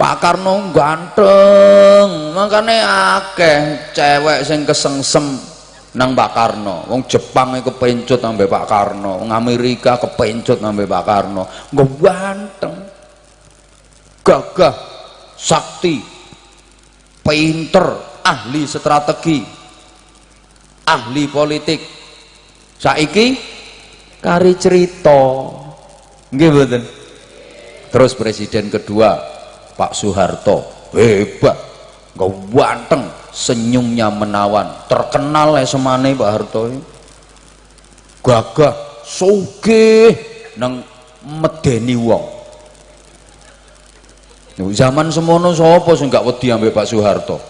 Pak Karno ganteng. Makanya akeh cewek sing kesengsem nang Pak Karno. Wong Jepang itu kepencut nang Pak Karno. Wong Amerika kepencut nang Pak Karno. Nggak ganteng. Gagah sakti pinter ahli strategi ahli politik. Saiki kari cerita. Mboten? Terus presiden kedua Pak Soeharto. Hebat. Ganteng senyumnya menawan. Terkenal ya semane Pak Harto gagah sugih nang medeni wong. Zaman semono sapa sing gak wedi ambek Pak Soeharto?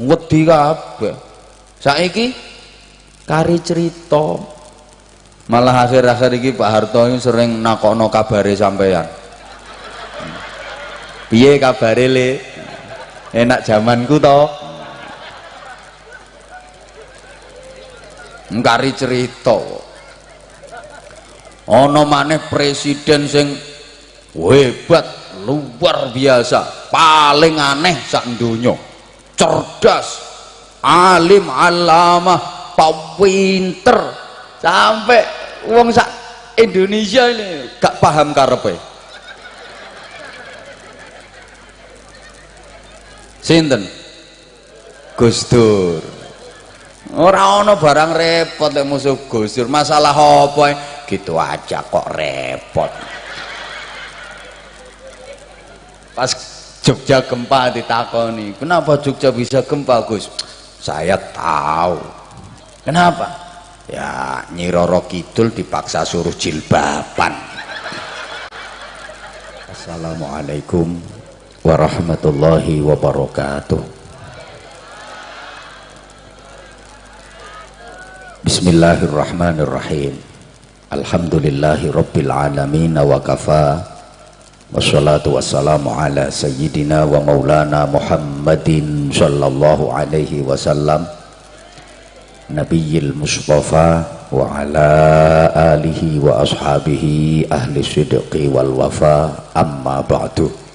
Wedi kabeh. Saiki kari cerita. Malah akhir-akhir ini Pak Harto sering nakokno kabare sampeyan piye kabare le? Enak zamanku to. Ngkari cerita. Ana maneh presiden sing hebat luar biasa paling aneh sak donya. Cerdas alim alamah pinter. Sampai wong sak Indonesia ini gak paham karepe sinten? Gus Dur. Ora ana barang repot lek musuh Gus Dur. Masalah apa gitu aja kok repot. Pas Jogja gempa ditakoni. Kenapa Jogja bisa gempa Gus? Saya tahu. Kenapa? Ya Nyiroro Kidul dipaksa suruh jilbaban. Assalamualaikum warahmatullahi wabarakatuh. Bismillahirrahmanirrahim. Alhamdulillahi rabbil alamin wa kafa. Wassalatu wassalamu ala sayyidina wa maulana Muhammadin sallallahu alaihi wasallam. Nabiyil Mustafa wa ala alihi wa ashabihi ahli sidqi wal wafa. Amma ba'du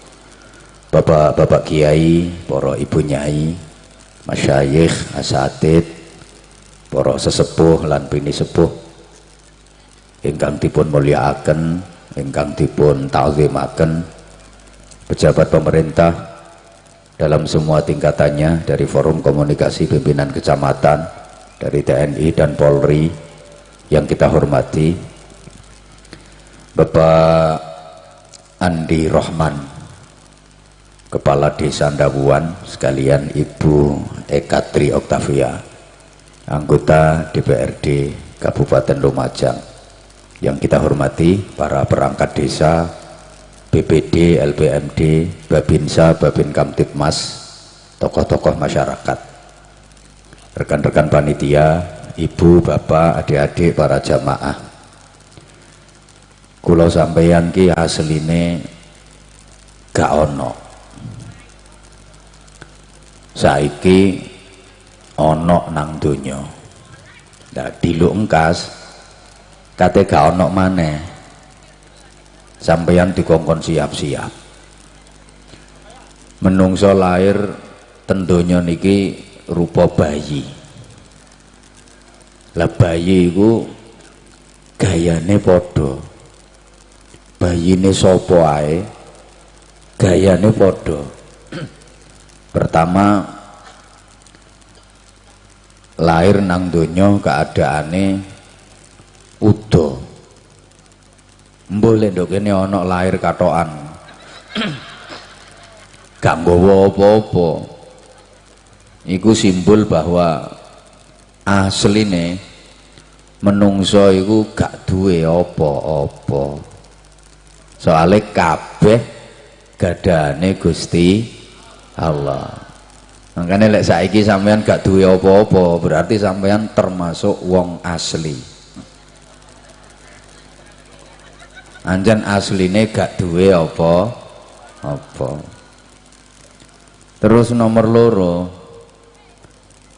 Bapak-bapak kiai, para ibu nyai, masyayikh, asatid, para sesepuh lan bini sepuh ingkang dipun mulyakaken, ingkang dipun ta'zimaken, pejabat pemerintah dalam semua tingkatannya dari forum komunikasi pimpinan kecamatan, dari TNI dan Polri yang kita hormati, Bapak Andi Rohman Kepala Desa Ndawuan sekalian Ibu Eka Tri Oktavia anggota DPRD Kabupaten Lumajang yang kita hormati para perangkat desa BPD, LPMD, Babinsa, Babin Kamtipmas tokoh-tokoh masyarakat rekan-rekan panitia ibu, bapak, adik-adik, para jamaah. Kulau sampeyan ki asline gak ono saiki ono nang donya. Nah diluk engkas. Kate gak ono maneh. Sampeyan dikongkon siap-siap. Menungso lahir tendonya niki rupa bayi. Lah bayi iku gayane padha. Bayine sapa ae? Gayane padha pertama lahir nang donya keadaane udo boleh dok ini ono lahir katoan gak nggawa apa-apa. Iku simbol bahwa asline menungso iku gak duwe apa-apa. Soalnya kabeh gadane Gusti Allah. Makanya lek saiki sampean gak duwe apa-apa berarti sampean termasuk wong asli. Anjan asline gak duwe apa apa terus nomor loro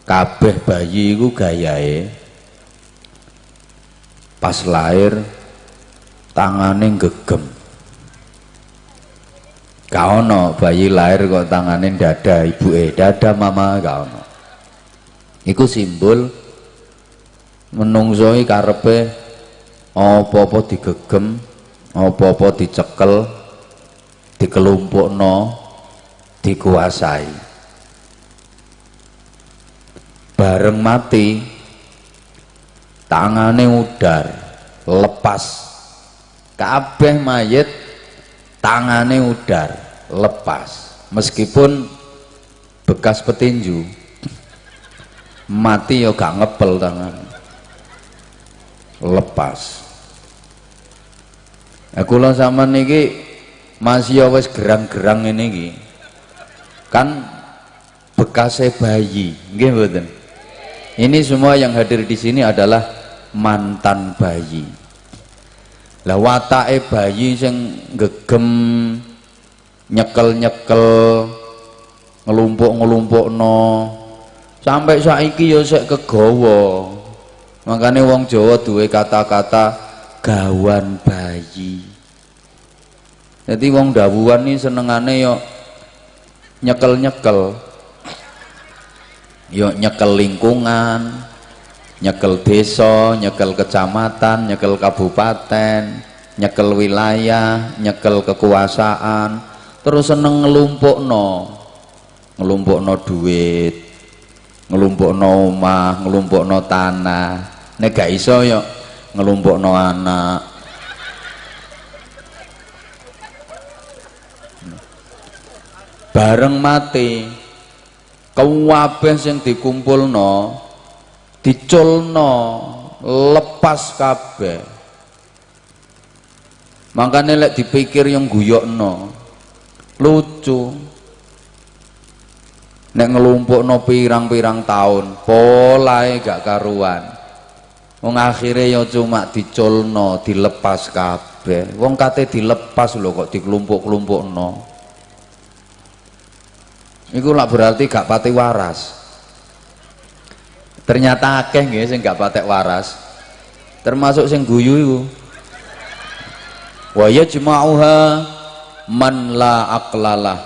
kabeh bayi iku gayae pas lahir tangane gegem gak ono bayi lahir kok tanganin dada ibu eh dada mama gak ono. Iku simbol menungsoi karepe apa-apa digegem apa-apa dicekel dikuasai. Bareng mati tangane udar lepas. Kabeh mayit tangane udar lepas. Meskipun bekas petinju mati ya gak ngepel tangan. Lepas. Aku lo sama niki masih ya wis gerang-gerang ini ki kan bekasnya bayi. Mboten? Ini semua yang hadir di sini adalah mantan bayi. Lah watake bayi sing gegem nyekel-nyekel ngelumpuk-ngelumpukno. Sampai saiki ya sik kegawa. Makanya wong Jawa duwe kata-kata gawan bayi. Jadi wong dawuan ini senengane yo nyekel-nyekel. Yo nyekel lingkungan nyekel desa, nyekel kecamatan, nyekel kabupaten, nyekel wilayah, nyekel kekuasaan, terus seneng ngelumpukno. Ngelumpukno duit, ngelumpukno omah, ngelumpukno tanah. Nek gak iso yo ngelumpukno anak. Bareng mati, kabeh sing dikumpulno diculno lepas kabeh makanya lek dipikir yang guyokno lucu. Nek ngelumpukno pirang-pirang tahun polae gak karuan. Wong akhirnya ya cuma diculno dilepas kabeh. Wong kate dilepas lho kok dikelumpuk-kelumpukno. Iku lah berarti gak pati waras. Ternyata akeh nggih sing gak patek waras. Termasuk sing guyu iku. Wa yajma'uha man la aqlalah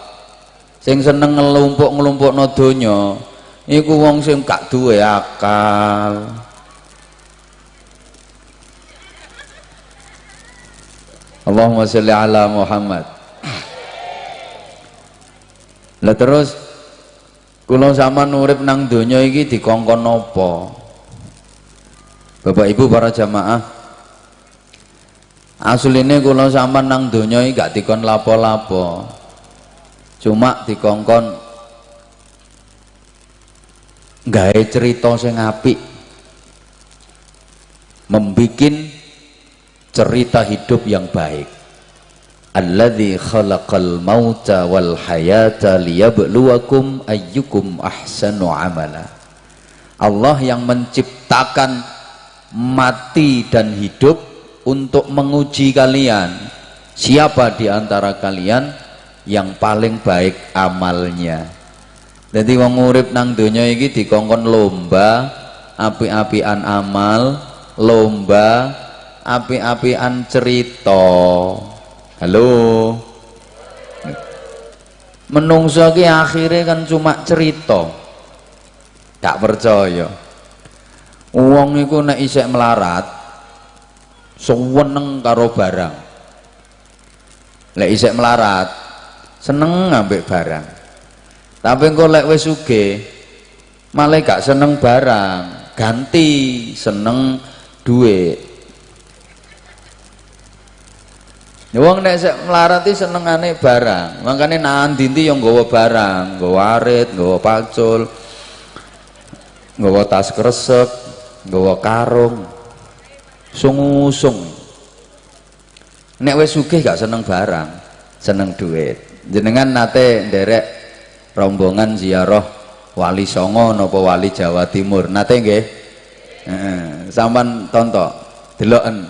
sing seneng ngelumpuk-ngelumpukno donya iku wong sing gak duwe akal Allahumma sholli ala Muhammad lah terus Kula sama nurip nang donya iki dikongkon napa? Bapak Ibu para jamaah. Asline kula sama nang donya iki gak dikon lapo-lapo. Cuma dikongkon gawe cerita sing apik. Membikin cerita hidup yang baik alladzi khalaqal mauta wal hayata liyabluwakum ayyukum ahsanu amala Allah yang menciptakan mati dan hidup untuk menguji kalian siapa di antara kalian yang paling baik amalnya. Jadi wong urip nang donya iki dikongkon lomba api-apian amal lomba api-apian cerita. Halo? Menungso ki akhirnya kan cuma cerita. Gak percaya. Uang itu nek isek melarat seneng karo barang lek isek melarat seneng ngambil barang tapi engko lek wis sugih malah gak seneng barang ganti seneng duit Ya wong nek sek mlarati senengane barang. Makane nanti ndi yang nggawa barang, nggawa arit, nggawa pacul, nggawa tas kresek, nggawa karung. Sungusung. Nek wis sugih gak seneng barang, seneng duit. Jenengan nate nderek rombongan ziarah Wali Songo napa Wali Jawa Timur. Nate nggih? Heeh, sampean tonton, deloken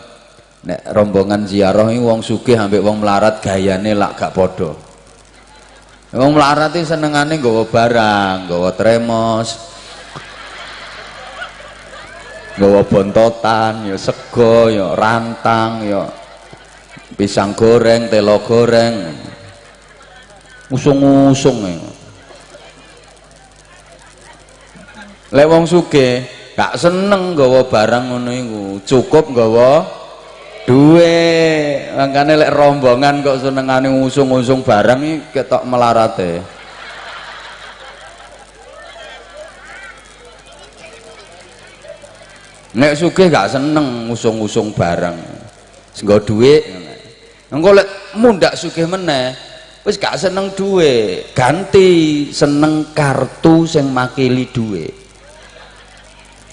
nek rombongan ziarah ini wong sugih ambek wong melarat gayane lak gak podo wong melarat ini senengane nggawa barang nggawa tremos nggawa bontotan ya sego ya rantang ya pisang goreng telo goreng. Usung-usung e. lek wong gak seneng gawa barang ngono iku. Cukup gawa duwe makane lek rombongan kok senengane usung-usung barang iki ketok melarate nek sugih gak seneng usung-usung barang senggo duit engko lek mundak sugih meneh wis gak seneng duit. Ganti seneng kartu sing makili duit.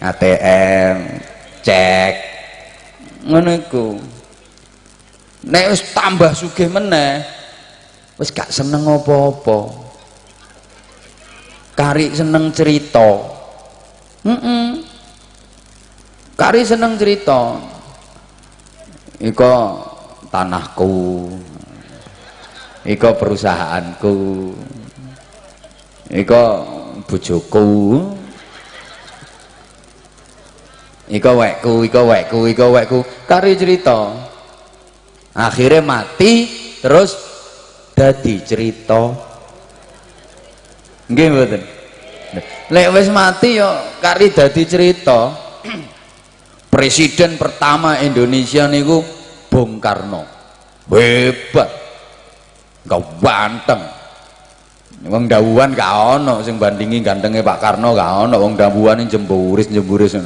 ATM cek ngono iku. Nek wis tambah sugih meneh wis gak seneng apa-apa. Kari seneng cerita. Mm -mm. Kari seneng cerita. Iko tanahku. Iko perusahaanku. Iko bojoku. Iko wekku iko wekku iko wekku. Kari cerita. Akhirnya mati terus dadi cerita. Nggih mboten? Lek wis mati yo kari dadi cerita presiden pertama Indonesia niku Bung Karno. Hebat. Gak banteng. Wong dawuhan gak ono sing bandingi gantengnya Pak Karno gak ono wong dawuhan jemburis jemburis.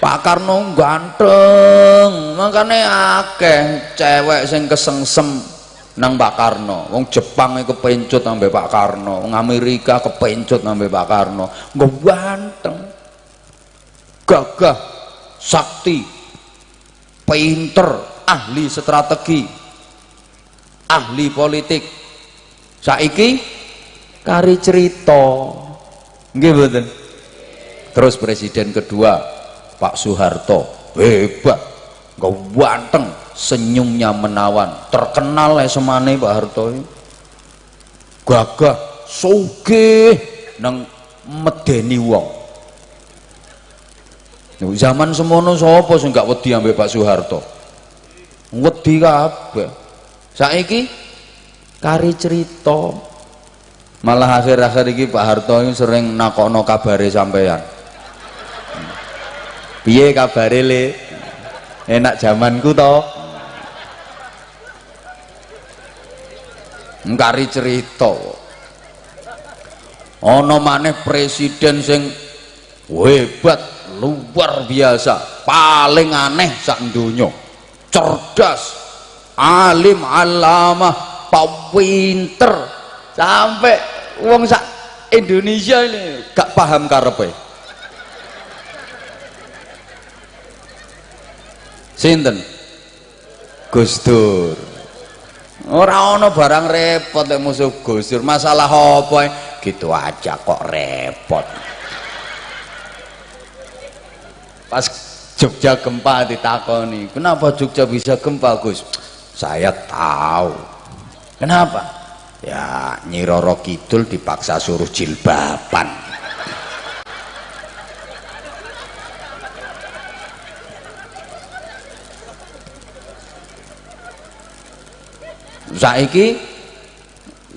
Pak Karno ganteng. Makanya akeh cewek sing kesengsem nang Pak Karno. Wong Jepang itu kepencut sampai Pak Karno. Wong Amerika kepencut sampai Pak Karno. Gak ganteng gagah sakti pinter ahli strategi ahli politik. Saiki kari cerita. Nggih mboten? Terus presiden kedua Pak Soeharto hebat ganteng senyumnya menawan terkenal ya semane Pak Harto gagah sugih nang medeni wong zaman semono sapa sing gak wedi ambek Pak Soeharto? Wedi kabeh. Saiki kari cerita. Malah akhir-akhir iki Pak Harto ini sering nakono kabare sampean piye kabare le? Enak zamanku to. Ngkari cerita. Ana maneh presiden sing hebat luar biasa paling aneh sak cerdas alim alamah pinter. Sampai uang sak Indonesia ini gak paham karepe. Sinten? Gus Dur. Ora ana barang repot lek musuh Gus Dur. Masalah apa gitu aja kok repot pas Jogja gempa ditakoni. Kenapa Jogja bisa gempa Gus? Saya tahu. Kenapa? Ya Nyiroro Kidul dipaksa suruh jilbaban. Saiki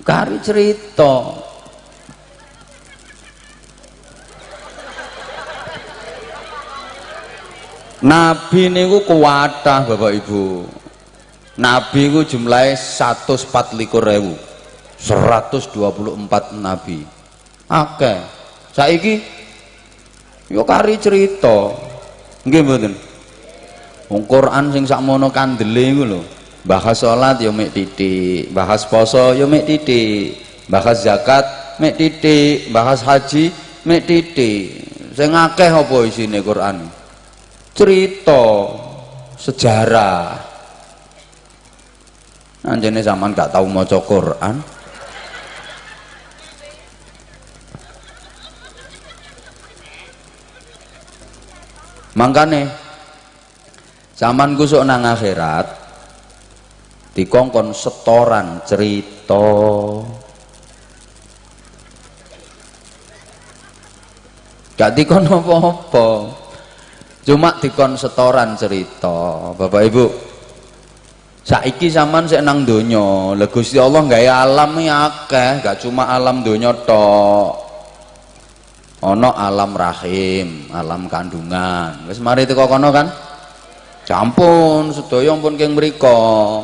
kari cerita Nabi niku kuwatah Bapak Ibu. Nabi ku jumlahnya 144 ribu 124 nabi. Oke. Saiki yo kari cerita. Nggih mboten? Wong Quran sing sakmono kandele iku lho. Bahas salat yo mek titik, bahas poso yo mek titik, bahas zakat mek titik, bahas haji mek titik. Sing akeh apa isine Quran? Cerita sejarah. Anjene zaman gak tahu mau Quran. Makanya zaman kusuk nang akhirat dikongkon setoran cerita. Gak dikon apa-apa cuma dikon setoran cerita Bapak Ibu. Saiki zaman sik nang donya Gusti Allah gawe alam akeh gak cuma alam donya tok. Ana alam rahim alam kandungan. Wis mari teko kono kan? Campun sedaya pun keng mriko.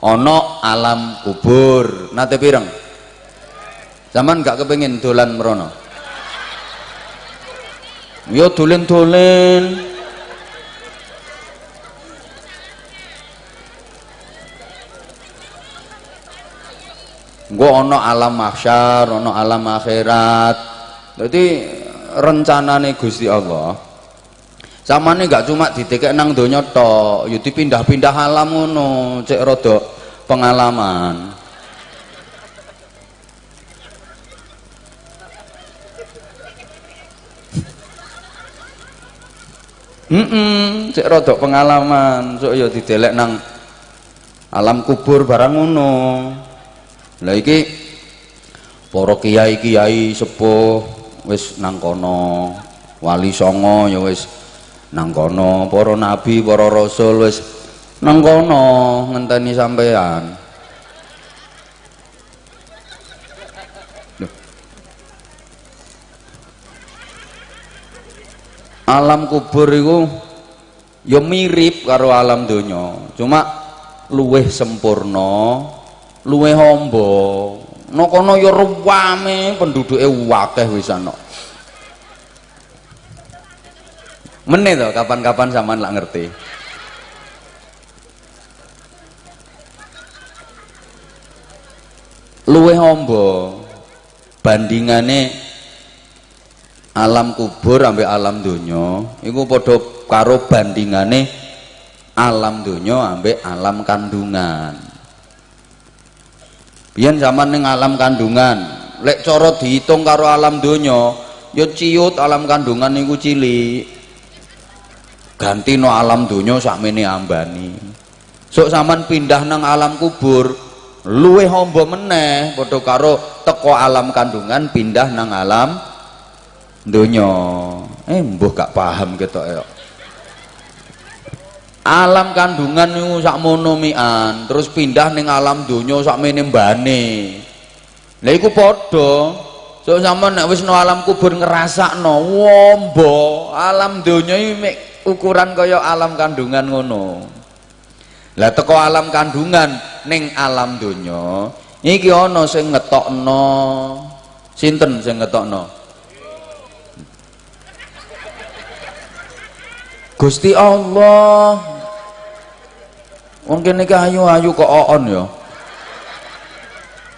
Ana alam kubur. Nate pireng? Zaman gak kepengin dolan merono yo dolen-dolen Engko ana alam mahsyar, ana alam akhirat. Jadi rencanane Gusti Allah samane gak cuma ditekek nang donya tok, ya dipindah-pindah alam ngono, cek rada pengalaman. Mm -mm, cek rodok pengalaman, so ya didelek nang alam kubur barang ngono lah iki para kiai-kiai sepuh wis nang kono. Wali songo ya wis nang kono. Para nabi para rasul wis nang kono ngenteni sampean. Alam kubur itu ya mirip karo alam donya. Cuma luweh sempurna luwe hombo. No kono ya ruwame penduduke wakeh wis ana. Meneh to kapan-kapan sampean lak ngerti. Luwe hombo bandingane alam kubur sampai alam donya iku padha karo bandingane alam donya ambek alam kandungan biyen zaman ning alam kandungan lek cara dihitung karo alam donya ya ciut alam kandungan niku cilik. Ganti no alam donya sakmene ambani. Sok zaman pindah nang alam kubur luwe hombo meneh padha karo teko alam kandungan pindah nang alam donya. Eh mbuh gak paham ketok ya alam kandungan niku sakmono mian. Terus pindah ning alam donya sakmene mbane. Lha iku padha. So sama nek wis no alam kubur ngrasakno wombo. Alam donya iki ukuran kaya alam kandungan ngono. Lah teko alam kandungan ning alam donya iki ana sing ngetokno. Sinten sing ngetokno? Gusti Allah Mungkin iki ayu-ayu kok oon ya.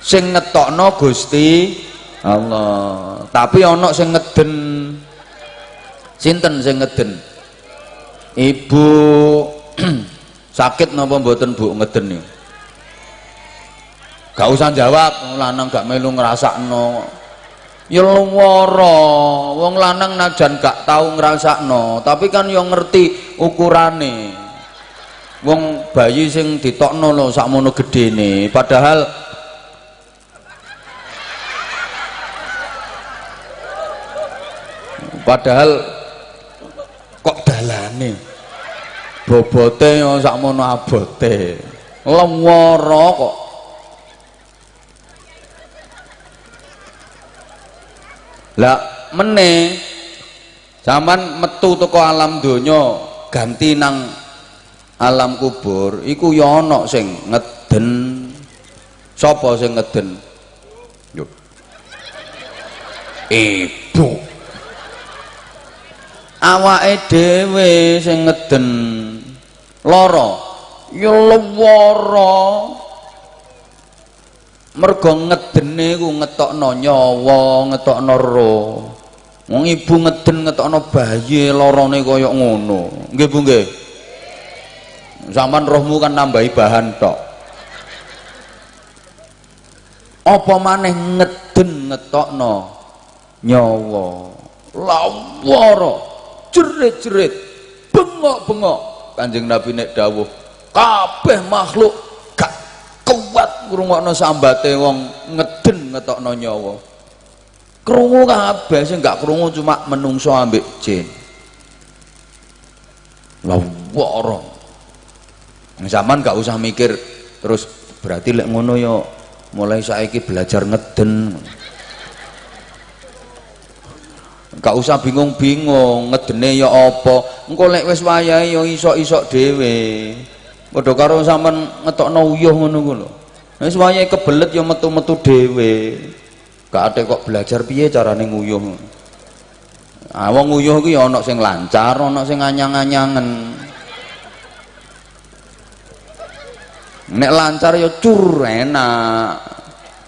Sing ngetokno Gusti Allah. Tapi ana sing ngeden. Sinten sing ngeden? Ibu sakit napa mboten Bu ngeden niku? Gak usah jawab, lanang gak melu ngrasakno. Ya lara, wong lanang najan gak tau ngrasakno, tapi kan yo ngerti ukurane wong bayi sing ditokno lho sakmono gedene padahal padahal kok dalane? Bobote yo sakmono abote. Lemoro kok. Lah meneh zaman metu teko alam donya ganti nang alam kubur iku ya ana sing ngeden. Sapa sing ngeden? Yo. Ibu. Awake dhewe sing ngeden. Lara. Ya lara mergo ngedene ku ngetokno nyawa ngetokno roh wong ibu ngeden ngetokno bayi larane kaya ngono. Nggih Bu nggih zaman rohmu kan nambahi bahan tok. Apa maneh ngeden ngetokno? Nyawa. Lawara jerit-jerit. Bengok-bengok. Kanjeng nabi nek dawuh kabeh makhluk gak kuat ngrungokno sambate wong ngeden ngetokno nyawa. Krungu kabeh sing gak krungu cuma menungso ambek jin. Lawara zaman gak usah mikir terus berarti lek ngono yo mulai saiki belajar ngeden. Gak usah bingung-bingung ngedene ya apa. Engko lek wis wayahe ya isok-isok dhewe. Padha karo sampean ngetokno uyuh ngono ku lho. Wis wayahe kebelet ya metu-metu dhewe. Gak ate kok belajar piye carane nguyuh. Ah wong nguyuh ku ya ana sing lancar ana sing anyang-anyangen nek lancar ya cur enak.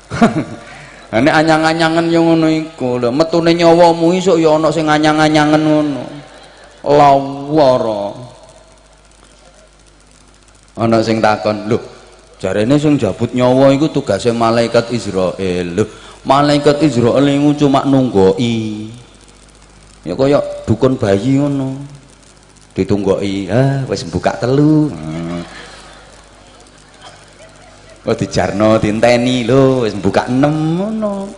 Nek anyang-anyangen yo ngono iku lho. Metune nyawamu isuk ya ana sing anyang-anyangen ngono. Lawara ana sing takon lho jarene sing jabut nyawa iku tugasnya malaikat Israel lho malaikat Israel iku cuma nunggoki. Ya kaya dukun bayi ngono. Ditunggoki ah wis buka telu. Hmm. Oh dijarno dinteni lho wis buka 6 ngono.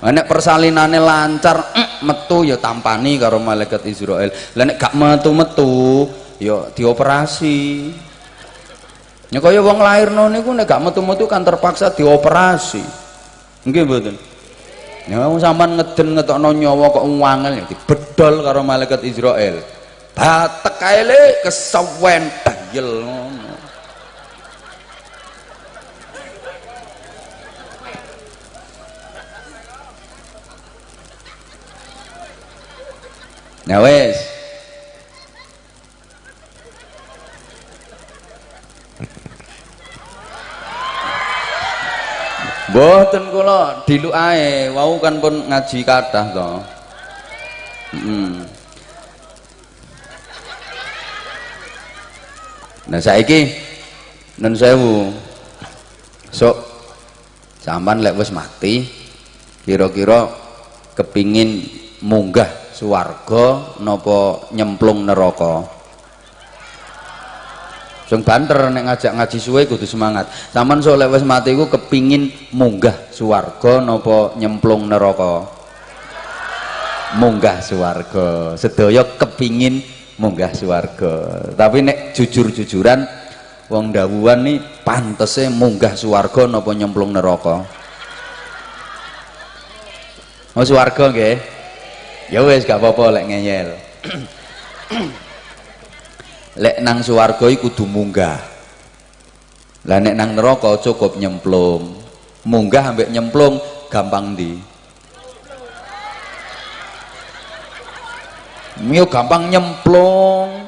Nek persalinane lancar mm, metu ya tampani karo malaikat Israel. Lah nek gak metu-metu ya dioperasi. Ya kaya wong lairno niku nek gak metu-metu kan terpaksa dioperasi. Nggih mboten. Ya wong sampean ngeden ngetokno nyawa kok wangel ya dibedol karo malaikat Israel. Batek kae le kesewen dayel ngono. Nah wes. Mboten kula diluk ae, wau kan pun ngaji kathah to. Hmm. Nah saiki nun sewu. Sok sampan lek wis mati kira-kira kepingin munggah swarga napa nyemplung neraka. Sing banter nek ngajak ngaji suwe kudu semangat. Sampeyan sok lek wis mati iku kepingin munggah swarga napa nyemplung neraka. Munggah swarga. Sedaya kepingin munggah swarga tapi nek jujur-jujuran wong dawuhan nih pantese munggah swarga napa nyemplung neraka mau swarga nggih ya wis gak apa-apa lek ngeyel. Lek nang swarga iku kudu munggah lah nek nang neraka cukup nyemplung. Munggah ambek nyemplung gampang di Mio gampang nyemplung